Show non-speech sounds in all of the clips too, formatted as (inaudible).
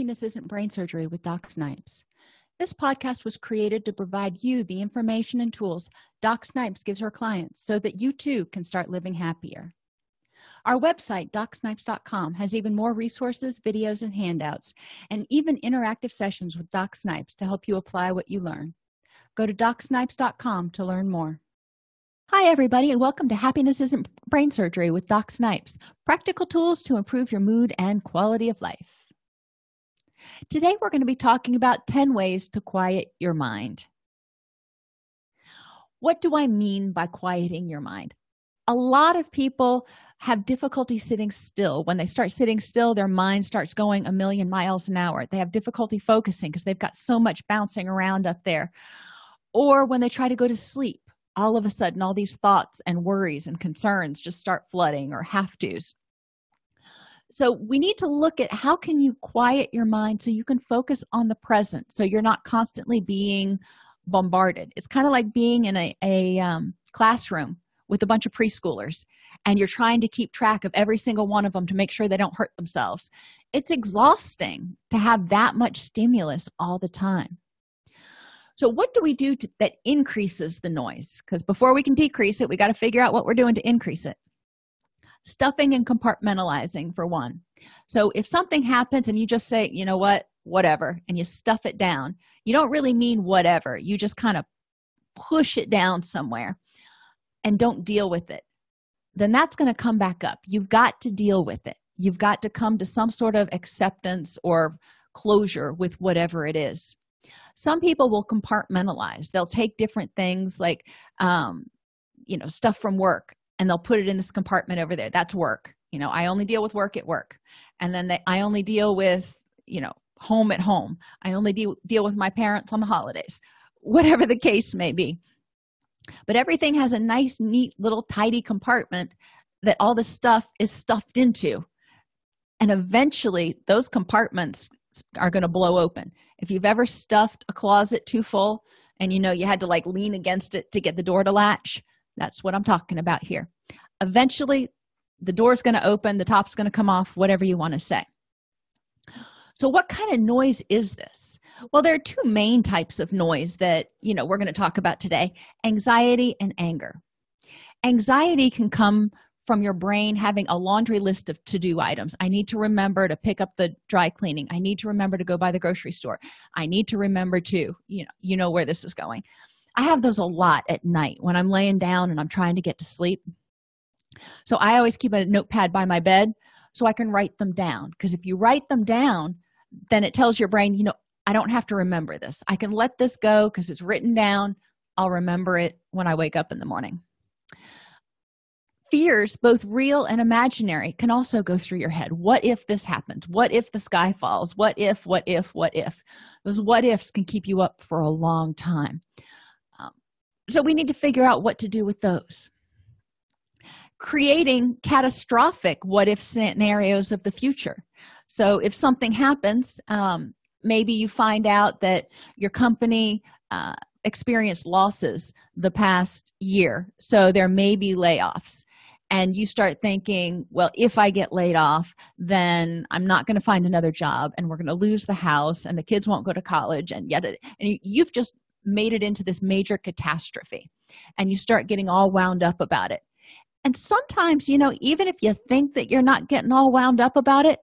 happiness isn't brain surgery with doc snipes. This podcast was created to provide you the information and tools doc snipes gives her clients so that you too can start living happier. Our website docsnipes.com has even more resources videos and handouts and even interactive sessions with doc snipes to help you apply what you learn. Go to docsnipes.com to learn more. Hi everybody and welcome to happiness isn't brain surgery with doc snipes practical tools to improve your mood and quality of life today we're going to be talking about 10 ways to quiet your mind. What do i mean by quieting your mind? A lot of people have difficulty sitting still. When they start sitting still their mind starts going a million miles an hour. They have difficulty focusing because they've got so much bouncing around up there. Or when they try to go to sleep all of a sudden all these thoughts and worries and concerns just start flooding or have to's so we need to look at how can you quiet your mind so you can focus on the present so you're not constantly being bombarded. It's kind of like being in a, a um, classroom with a bunch of preschoolers and you're trying to keep track of every single one of them to make sure they don't hurt themselves. It's exhausting to have that much stimulus all the time. So what do we do to, that increases the noise? Because before we can decrease it we got to figure out what we're doing to increase it stuffing and compartmentalizing for one. So if something happens and you just say you know what? Whatever and you stuff it down you don't really mean whatever. You just kind of push it down somewhere and don't deal with it. Then that's going to come back up. You've got to deal with it. You've got to come to some sort of acceptance or closure with whatever it is. Some people will compartmentalize. They'll take different things like um you know stuff from work and they'll put it in this compartment over there. That's work. You know i only deal with work at work. And then they, i only deal with you know home at home. I only deal, deal with my parents on the holidays (laughs) whatever the case may be. But everything has a nice neat little tidy compartment that all the stuff is stuffed into. And eventually those compartments are going to blow open. If you've ever stuffed a closet too full and you know you had to like lean against it to get the door to latch that's what i'm talking about here. Eventually the door's going to open the top's going to come off whatever you want to say. So what kind of noise is this? Well there are two main types of noise that you know we're going to talk about today anxiety and anger. Anxiety can come from your brain having a laundry list of to-do items. I need to remember to pick up the dry cleaning. I need to remember to go by the grocery store. I need to remember to you know you know where this is going i have those a lot at night when i'm laying down and i'm trying to get to sleep. So i always keep a notepad by my bed so i can write them down because if you write them down then it tells your brain you know i don't have to remember this. I can let this go because it's written down. I'll remember it when i wake up in the morning. Fears both real and imaginary can also go through your head. What if this happens? What if the sky falls? What if what if what if? Those what ifs can keep you up for a long time so we need to figure out what to do with those. Creating catastrophic what if scenarios of the future. So if something happens um, maybe you find out that your company uh, experienced losses the past year. So there may be layoffs. And you start thinking well if i get laid off then i'm not going to find another job and we're going to lose the house and the kids won't go to college and yet and you've just made it into this major catastrophe. And you start getting all wound up about it. And sometimes you know even if you think that you're not getting all wound up about it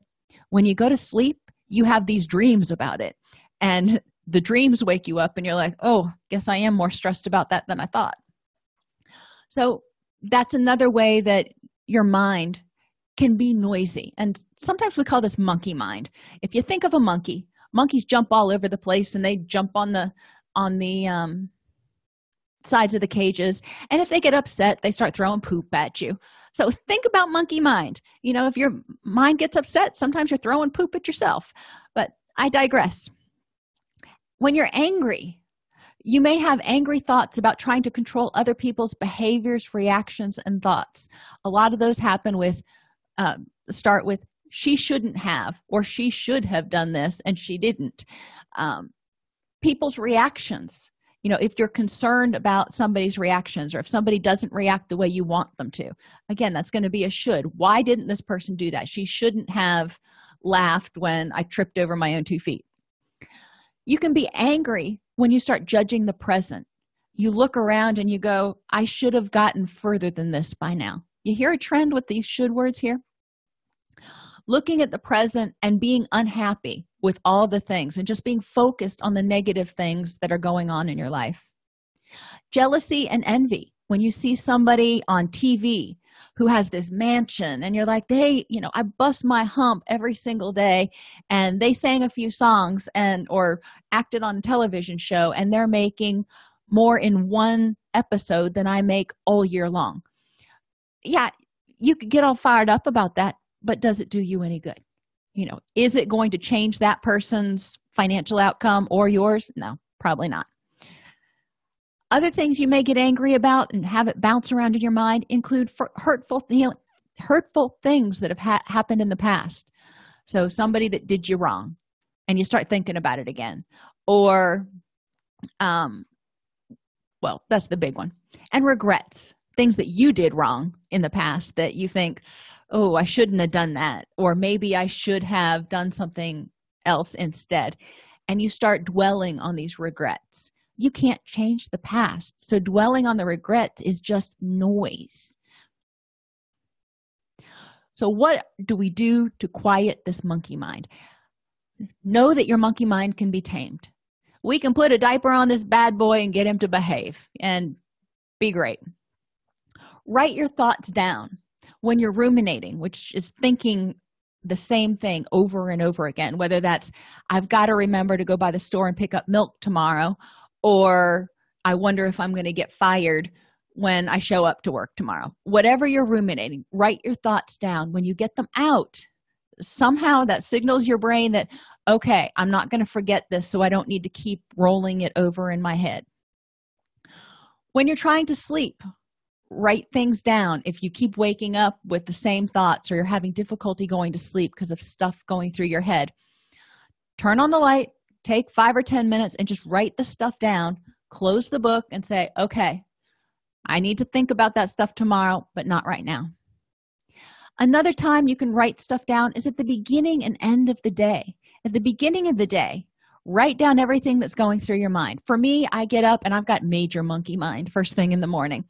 when you go to sleep you have these dreams about it. And (laughs) the dreams wake you up and you're like oh guess i am more stressed about that than i thought. So that's another way that your mind can be noisy. And sometimes we call this monkey mind. If you think of a monkey monkeys jump all over the place and they jump on the on the um, sides of the cages and if they get upset they start throwing poop at you. So think about monkey mind. You know if your mind gets upset sometimes you're throwing poop at yourself. But i digress. When you're angry you may have angry thoughts about trying to control other people's behaviors reactions and thoughts. A lot of those happen with uh, start with she shouldn't have or she should have done this and she didn't. Um, people's reactions. You know if you're concerned about somebody's reactions or if somebody doesn't react the way you want them to. Again that's going to be a should. Why didn't this person do that? She shouldn't have laughed when i tripped over my own two feet. You can be angry when you start judging the present. You look around and you go i should have gotten further than this by now. You hear a trend with these should words here looking at the present and being unhappy with all the things and just being focused on the negative things that are going on in your life. Jealousy and envy. When you see somebody on tv who has this mansion and you're like they you know i bust my hump every single day and they sang a few songs and or acted on a television show and they're making more in one episode than i make all year long. Yeah you could get all fired up about that but does it do you any good? You know is it going to change that person's financial outcome or yours? No probably not. Other things you may get angry about and have it bounce around in your mind include hurtful hurtful things that have ha happened in the past. So somebody that did you wrong and you start thinking about it again or um well that's the big one. And regrets things that you did wrong in the past that you think oh i shouldn't have done that or maybe i should have done something else instead. And you start dwelling on these regrets. You can't change the past. So dwelling on the regrets is just noise. So what do we do to quiet this monkey mind? Know that your monkey mind can be tamed. We can put a diaper on this bad boy and get him to behave and be great. Write your thoughts down when you're ruminating which is thinking the same thing over and over again whether that's i've got to remember to go by the store and pick up milk tomorrow or i wonder if i'm going to get fired when i show up to work tomorrow. Whatever you're ruminating write your thoughts down. When you get them out somehow that signals your brain that okay i'm not going to forget this so i don't need to keep rolling it over in my head. When you're trying to sleep write things down. If you keep waking up with the same thoughts or you're having difficulty going to sleep because of stuff going through your head turn on the light take five or ten minutes and just write the stuff down close the book and say okay i need to think about that stuff tomorrow but not right now. Another time you can write stuff down is at the beginning and end of the day. At the beginning of the day write down everything that's going through your mind. For me i get up and i've got major monkey mind first thing in the morning.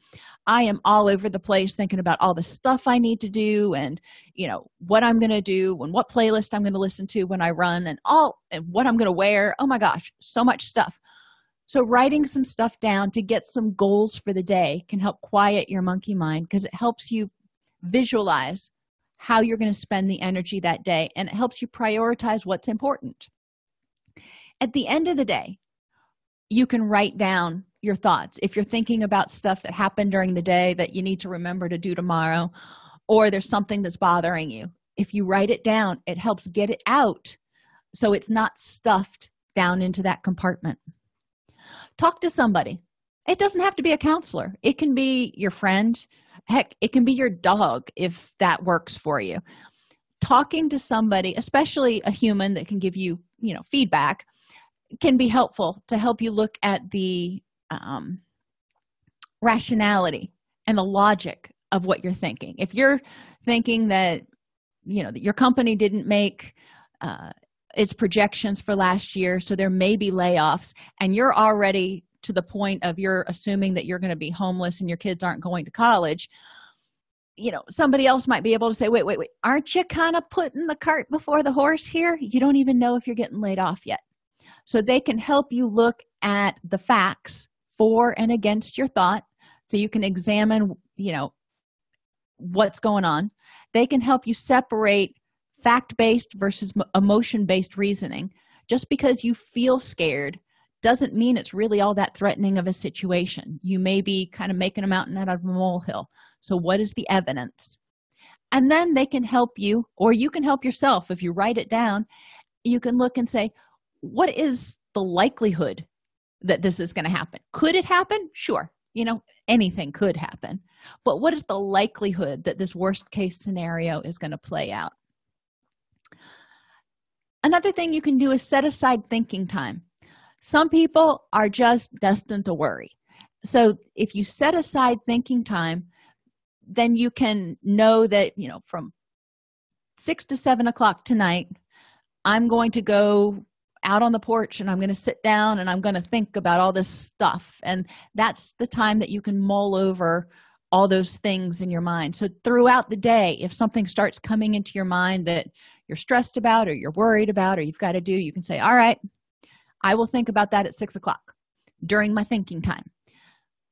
I am all over the place thinking about all the stuff i need to do and you know what i'm going to do and what playlist i'm going to listen to when i run and all and what i'm going to wear. Oh my gosh so much stuff. So writing some stuff down to get some goals for the day can help quiet your monkey mind because it helps you visualize how you're going to spend the energy that day and it helps you prioritize what's important at the end of the day you can write down your thoughts. If you're thinking about stuff that happened during the day that you need to remember to do tomorrow or there's something that's bothering you if you write it down it helps get it out so it's not stuffed down into that compartment. Talk to somebody. It doesn't have to be a counselor. It can be your friend. Heck it can be your dog if that works for you. Talking to somebody especially a human that can give you you know feedback can be helpful to help you look at the um, rationality and the logic of what you're thinking. If you're thinking that you know that your company didn't make uh, its projections for last year so there may be layoffs and you're already to the point of you're assuming that you're going to be homeless and your kids aren't going to college you know somebody else might be able to say wait wait wait aren't you kind of putting the cart before the horse here? You don't even know if you're getting laid off yet so they can help you look at the facts for and against your thought. So you can examine you know what's going on. They can help you separate fact-based versus emotion-based reasoning. Just because you feel scared doesn't mean it's really all that threatening of a situation. You may be kind of making a mountain out of a molehill. So what is the evidence? And then they can help you or you can help yourself. If you write it down you can look and say what is the likelihood that this is going to happen? Could it happen? Sure you know anything could happen. But what is the likelihood that this worst case scenario is going to play out? Another thing you can do is set aside thinking time. Some people are just destined to worry. So if you set aside thinking time then you can know that you know from six to seven o'clock tonight i'm going to go out on the porch and i'm going to sit down and i'm going to think about all this stuff. And that's the time that you can mull over all those things in your mind. So throughout the day if something starts coming into your mind that you're stressed about or you're worried about or you've got to do you can say all right i will think about that at six o'clock during my thinking time.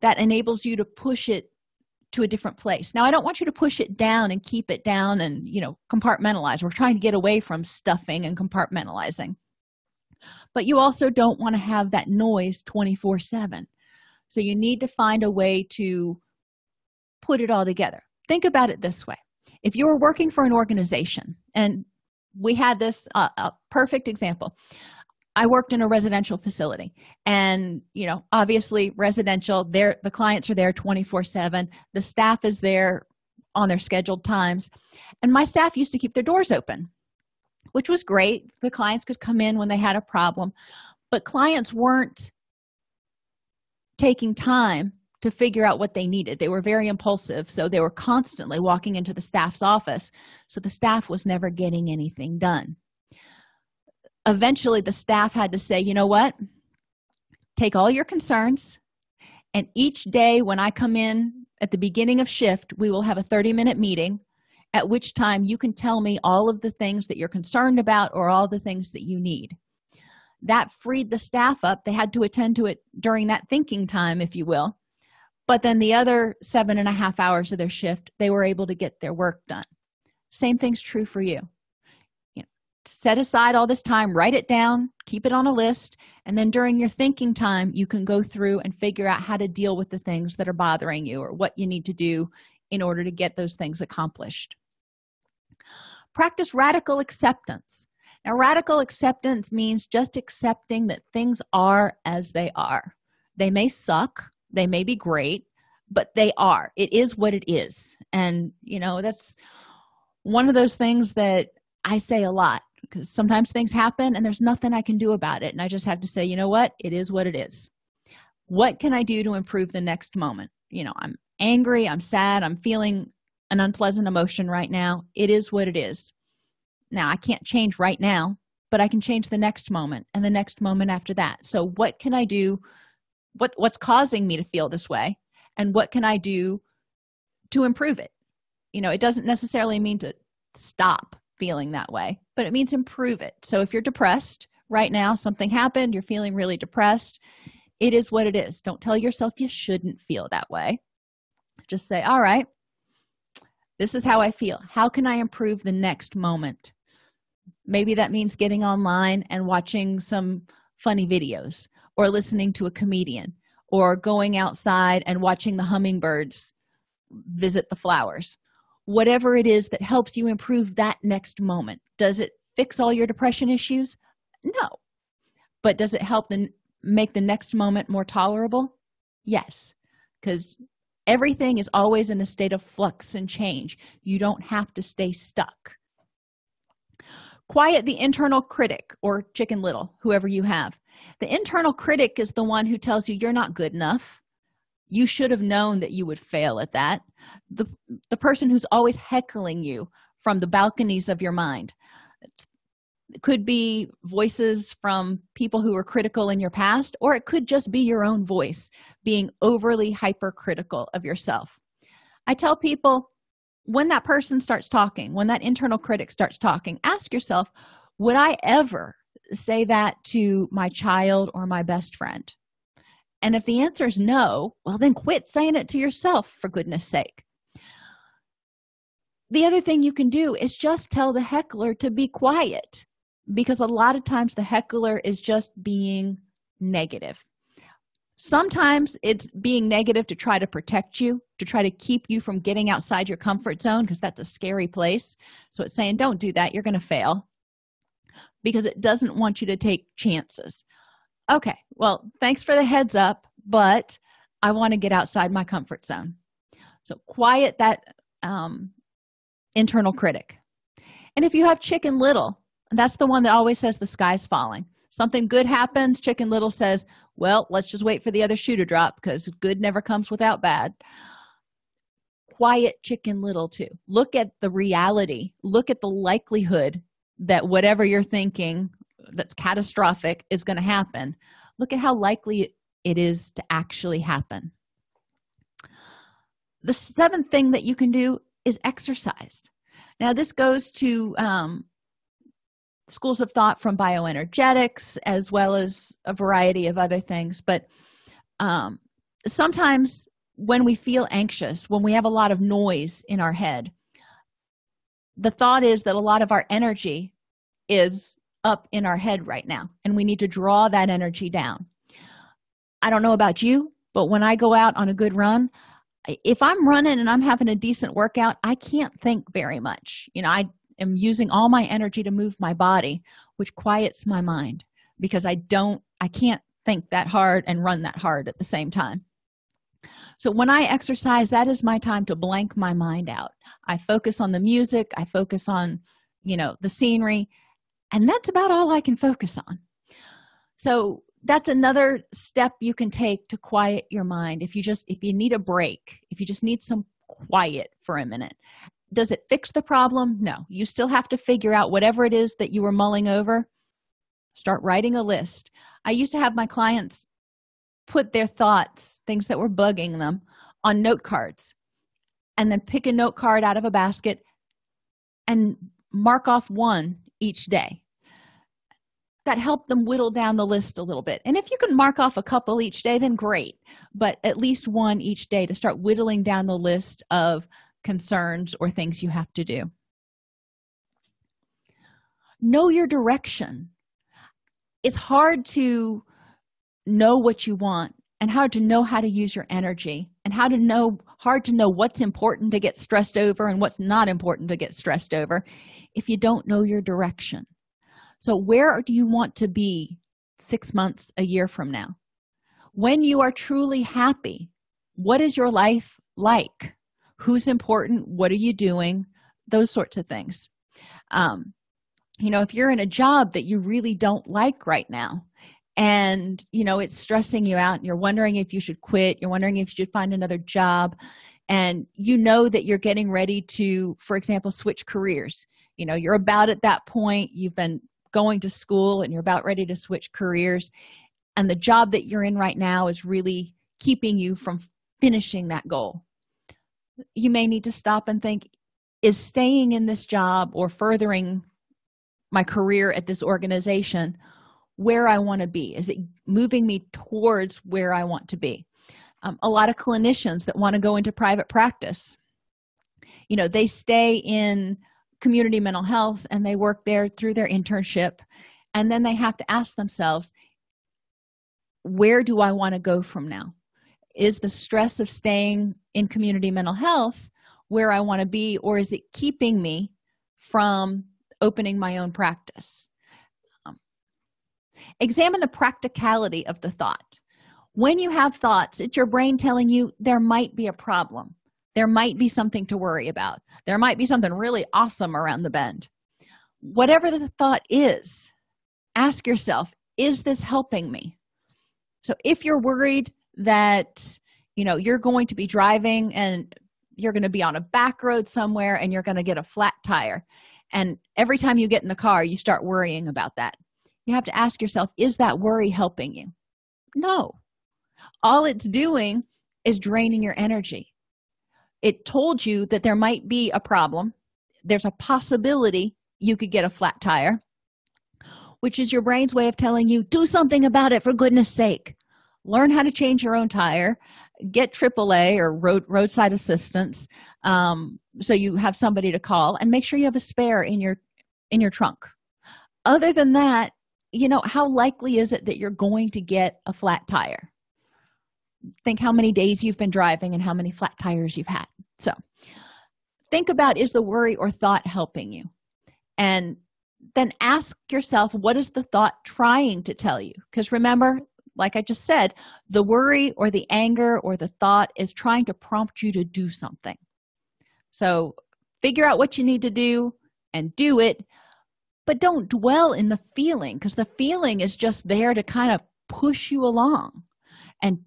That enables you to push it to a different place. Now i don't want you to push it down and keep it down and you know compartmentalize. We're trying to get away from stuffing and compartmentalizing but you also don't want to have that noise 24 7 so you need to find a way to put it all together. Think about it this way. If you were working for an organization and we had this uh, a perfect example. I worked in a residential facility and you know obviously residential there the clients are there 24 7 the staff is there on their scheduled times. And my staff used to keep their doors open which was great. The clients could come in when they had a problem but clients weren't taking time to figure out what they needed. They were very impulsive so they were constantly walking into the staff's office so the staff was never getting anything done. Eventually the staff had to say you know what? Take all your concerns and each day when i come in at the beginning of shift we will have a 30 minute meeting at which time you can tell me all of the things that you're concerned about or all the things that you need. That freed the staff up. They had to attend to it during that thinking time if you will. But then the other seven and a half hours of their shift they were able to get their work done. Same thing's true for you. You know set aside all this time write it down keep it on a list and then during your thinking time you can go through and figure out how to deal with the things that are bothering you or what you need to do in order to get those things accomplished practice radical acceptance. Now radical acceptance means just accepting that things are as they are. They may suck they may be great but they are. It is what it is. And you know that's one of those things that i say a lot because sometimes things happen and there's nothing i can do about it and i just have to say you know what? It is what it is. What can i do to improve the next moment? You know i'm angry i'm sad i'm feeling an unpleasant emotion right now. It is what it is. Now i can't change right now but i can change the next moment and the next moment after that. So what can i do? What what's causing me to feel this way? And what can i do to improve it? You know it doesn't necessarily mean to stop feeling that way but it means improve it. So if you're depressed right now something happened you're feeling really depressed it is what it is. Don't tell yourself you shouldn't feel that way. Just say all right this is how i feel. How can i improve the next moment? Maybe that means getting online and watching some funny videos or listening to a comedian or going outside and watching the hummingbirds visit the flowers. Whatever it is that helps you improve that next moment. Does it fix all your depression issues? No. But does it help the make the next moment more tolerable? Yes. Because everything is always in a state of flux and change. You don't have to stay stuck. Quiet the internal critic or chicken little whoever you have. The internal critic is the one who tells you you're not good enough. You should have known that you would fail at that. The the person who's always heckling you from the balconies of your mind could be voices from people who were critical in your past or it could just be your own voice being overly hypercritical of yourself. I tell people when that person starts talking when that internal critic starts talking ask yourself would i ever say that to my child or my best friend? And if the answer is no well then quit saying it to yourself for goodness sake. The other thing you can do is just tell the heckler to be quiet because a lot of times the heckler is just being negative. Sometimes it's being negative to try to protect you to try to keep you from getting outside your comfort zone because that's a scary place. So it's saying don't do that you're going to fail because it doesn't want you to take chances. Okay well thanks for the heads up but i want to get outside my comfort zone. So quiet that um, internal critic. And if you have chicken little that's the one that always says the sky's falling. Something good happens chicken little says well let's just wait for the other shoe to drop because good never comes without bad. Quiet chicken little too. Look at the reality. Look at the likelihood that whatever you're thinking that's catastrophic is going to happen. Look at how likely it is to actually happen. The seventh thing that you can do is exercise. Now this goes to um, schools of thought from bioenergetics as well as a variety of other things. But um, sometimes when we feel anxious when we have a lot of noise in our head the thought is that a lot of our energy is up in our head right now and we need to draw that energy down. I don't know about you but when i go out on a good run if i'm running and i'm having a decent workout i can't think very much. You know i am using all my energy to move my body which quiets my mind because i don't i can't think that hard and run that hard at the same time. So when i exercise that is my time to blank my mind out. I focus on the music i focus on you know the scenery and that's about all i can focus on. So that's another step you can take to quiet your mind. If you just if you need a break if you just need some quiet for a minute does it fix the problem? No. You still have to figure out whatever it is that you were mulling over. Start writing a list. I used to have my clients put their thoughts things that were bugging them on note cards and then pick a note card out of a basket and mark off one each day. That helped them whittle down the list a little bit. And if you can mark off a couple each day then great. But at least one each day to start whittling down the list of concerns or things you have to do. Know your direction. It's hard to know what you want and how to know how to use your energy and how to know hard to know what's important to get stressed over and what's not important to get stressed over if you don't know your direction. So where do you want to be six months a year from now? When you are truly happy what is your life like who's important what are you doing those sorts of things. Um, you know if you're in a job that you really don't like right now and you know it's stressing you out and you're wondering if you should quit you're wondering if you should find another job and you know that you're getting ready to for example switch careers you know you're about at that point you've been going to school and you're about ready to switch careers and the job that you're in right now is really keeping you from finishing that goal you may need to stop and think is staying in this job or furthering my career at this organization where i want to be? Is it moving me towards where i want to be? Um, a lot of clinicians that want to go into private practice you know they stay in community mental health and they work there through their internship and then they have to ask themselves where do i want to go from now? Is the stress of staying in community mental health where i want to be or is it keeping me from opening my own practice? Um, examine the practicality of the thought. When you have thoughts it's your brain telling you there might be a problem. There might be something to worry about. There might be something really awesome around the bend. Whatever the thought is ask yourself is this helping me? So if you're worried that you know you're going to be driving and you're going to be on a back road somewhere and you're going to get a flat tire. And every time you get in the car you start worrying about that. You have to ask yourself is that worry helping you? No. All it's doing is draining your energy. It told you that there might be a problem. There's a possibility you could get a flat tire which is your brain's way of telling you do something about it for goodness sake. Learn how to change your own tire get aaa or road roadside assistance um, so you have somebody to call and make sure you have a spare in your in your trunk. Other than that you know how likely is it that you're going to get a flat tire? Think how many days you've been driving and how many flat tires you've had. So think about is the worry or thought helping you? And then ask yourself what is the thought trying to tell you? Because remember like i just said the worry or the anger or the thought is trying to prompt you to do something. So figure out what you need to do and do it but don't dwell in the feeling because the feeling is just there to kind of push you along and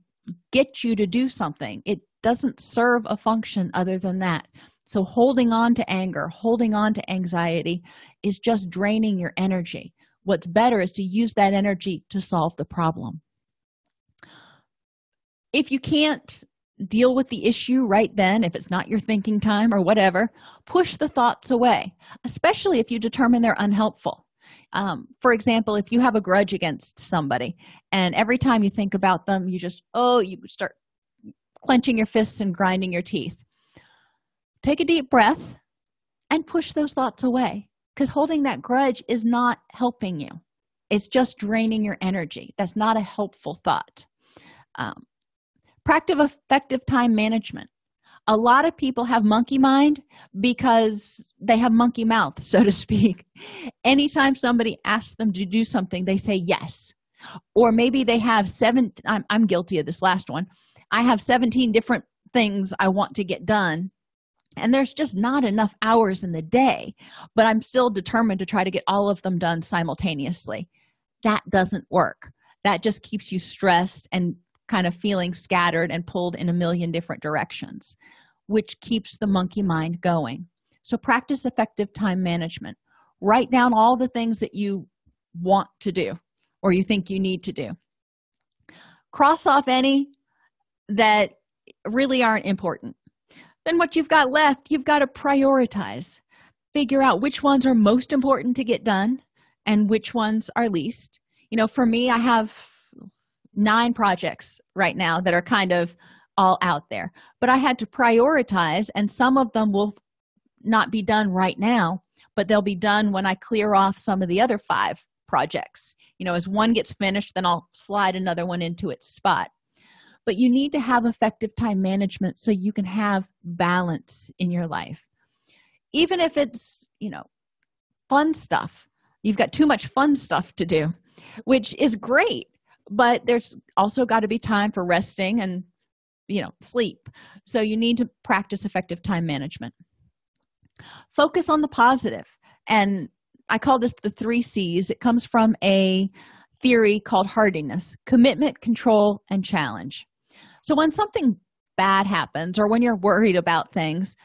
get you to do something. It doesn't serve a function other than that. So holding on to anger holding on to anxiety is just draining your energy. What's better is to use that energy to solve the problem if you can't deal with the issue right then if it's not your thinking time or whatever push the thoughts away especially if you determine they're unhelpful. Um, for example if you have a grudge against somebody and every time you think about them you just oh you start clenching your fists and grinding your teeth. Take a deep breath and push those thoughts away because holding that grudge is not helping you. It's just draining your energy. That's not a helpful thought. Um, practice effective time management. A lot of people have monkey mind because they have monkey mouth so to speak. Anytime somebody asks them to do something they say yes. Or maybe they have seven I'm, I'm guilty of this last one. I have 17 different things i want to get done and there's just not enough hours in the day but i'm still determined to try to get all of them done simultaneously. That doesn't work. That just keeps you stressed and kind of feeling scattered and pulled in a million different directions which keeps the monkey mind going. So practice effective time management. Write down all the things that you want to do or you think you need to do. Cross off any that really aren't important. Then what you've got left you've got to prioritize. Figure out which ones are most important to get done and which ones are least. You know for me i have nine projects right now that are kind of all out there. But i had to prioritize and some of them will not be done right now but they'll be done when i clear off some of the other five projects. You know as one gets finished then i'll slide another one into its spot. But you need to have effective time management so you can have balance in your life. Even if it's you know fun stuff you've got too much fun stuff to do which is great but there's also got to be time for resting and you know sleep. So you need to practice effective time management. Focus on the positive. And i call this the three c's. It comes from a theory called hardiness commitment control and challenge. So when something bad happens or when you're worried about things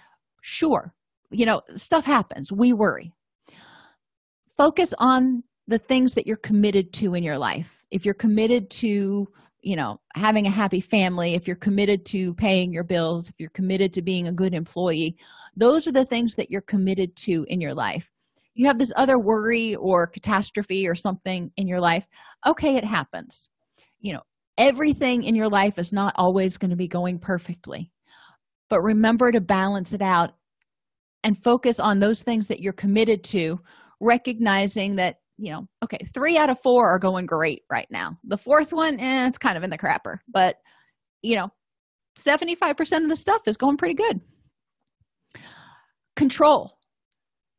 sure you know stuff happens. We worry. Focus on the things that you're committed to in your life if you're committed to you know having a happy family if you're committed to paying your bills if you're committed to being a good employee those are the things that you're committed to in your life. You have this other worry or catastrophe or something in your life okay it happens. You know everything in your life is not always going to be going perfectly but remember to balance it out and focus on those things that you're committed to recognizing that you know okay three out of four are going great right now. The fourth one eh, it's kind of in the crapper but you know 75 percent of the stuff is going pretty good. Control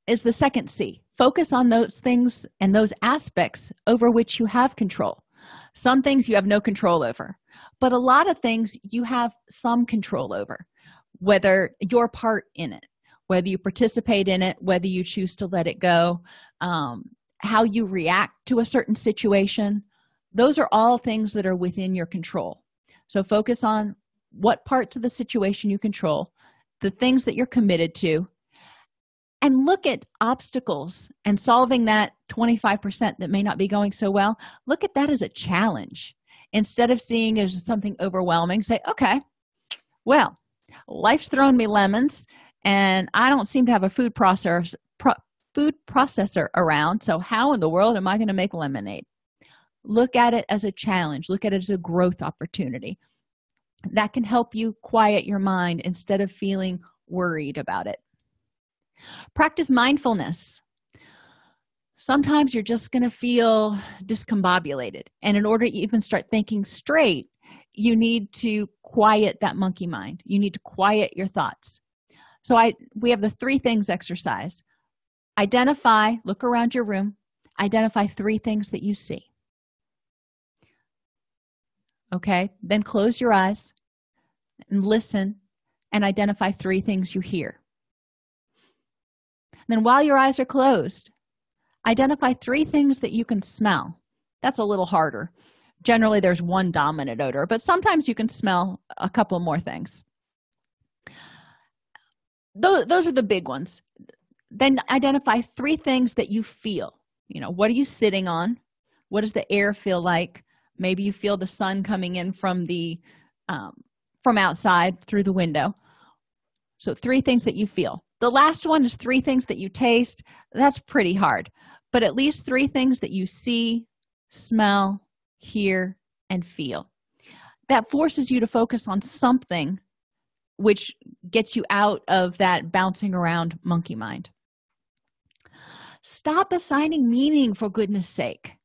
is the second c. Focus on those things and those aspects over which you have control. Some things you have no control over but a lot of things you have some control over whether your part in it whether you participate in it whether you choose to let it go um, how you react to a certain situation those are all things that are within your control. So focus on what parts of the situation you control the things that you're committed to and look at obstacles and solving that 25% that may not be going so well. Look at that as a challenge. Instead of seeing as something overwhelming say okay well life's thrown me lemons and i don't seem to have a food processor pro food processor around. So how in the world am i going to make lemonade? Look at it as a challenge. Look at it as a growth opportunity. That can help you quiet your mind instead of feeling worried about it. Practice mindfulness. Sometimes you're just going to feel discombobulated and in order to even start thinking straight you need to quiet that monkey mind. You need to quiet your thoughts. So i we have the three things exercise identify look around your room. Identify three things that you see. Okay? Then close your eyes and listen and identify three things you hear. Then while your eyes are closed identify three things that you can smell. That's a little harder. Generally there's one dominant odor but sometimes you can smell a couple more things. Those, those are the big ones then identify three things that you feel. You know what are you sitting on? What does the air feel like? Maybe you feel the sun coming in from the um, from outside through the window. So three things that you feel. The last one is three things that you taste. That's pretty hard but at least three things that you see smell hear and feel. That forces you to focus on something which gets you out of that bouncing around monkey mind stop assigning meaning for goodness sake.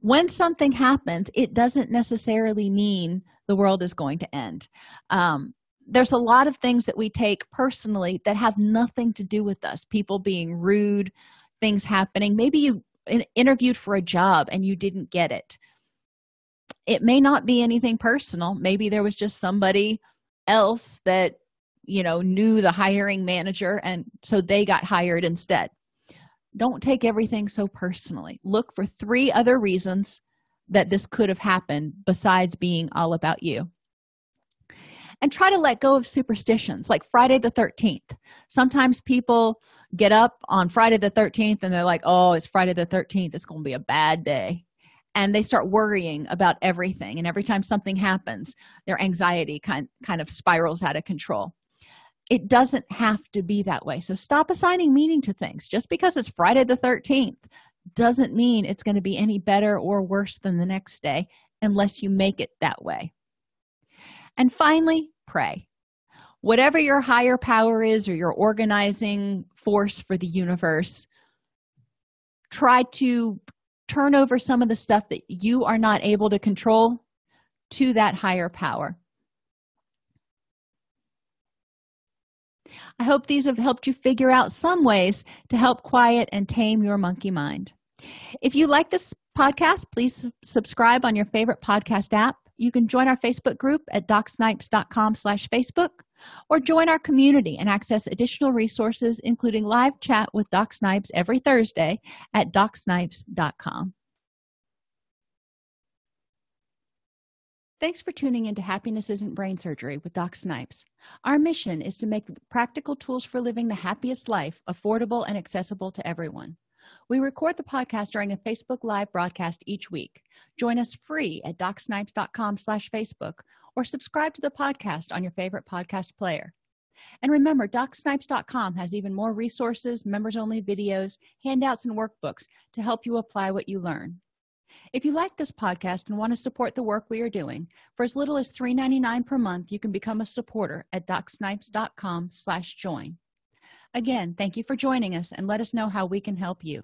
When something happens it doesn't necessarily mean the world is going to end. Um, there's a lot of things that we take personally that have nothing to do with us. People being rude things happening. Maybe you interviewed for a job and you didn't get it. It may not be anything personal. Maybe there was just somebody else that you know knew the hiring manager and so they got hired instead don't take everything so personally. Look for three other reasons that this could have happened besides being all about you. And try to let go of superstitions like friday the 13th sometimes people get up on friday the 13th and they're like oh it's friday the 13th it's going to be a bad day. And they start worrying about everything. And every time something happens their anxiety kind kind of spirals out of control it doesn't have to be that way. So stop assigning meaning to things. Just because it's friday the 13th doesn't mean it's going to be any better or worse than the next day unless you make it that way. And finally pray. Whatever your higher power is or your organizing force for the universe try to turn over some of the stuff that you are not able to control to that higher power i hope these have helped you figure out some ways to help quiet and tame your monkey mind. If you like this podcast please subscribe on your favorite podcast app. You can join our facebook group at docsnipes.com slash facebook or join our community and access additional resources including live chat with doc snipes every thursday at docsnipes.com Thanks for tuning into Happiness Isn't Brain Surgery with Doc Snipes. Our mission is to make practical tools for living the happiest life affordable and accessible to everyone. We record the podcast during a Facebook Live broadcast each week. Join us free at docsnipes.com slash Facebook or subscribe to the podcast on your favorite podcast player. And remember, docsnipes.com has even more resources, members-only videos, handouts, and workbooks to help you apply what you learn if you like this podcast and want to support the work we are doing for as little as $3.99 per month you can become a supporter at docsnipes.com slash join. Again thank you for joining us and let us know how we can help you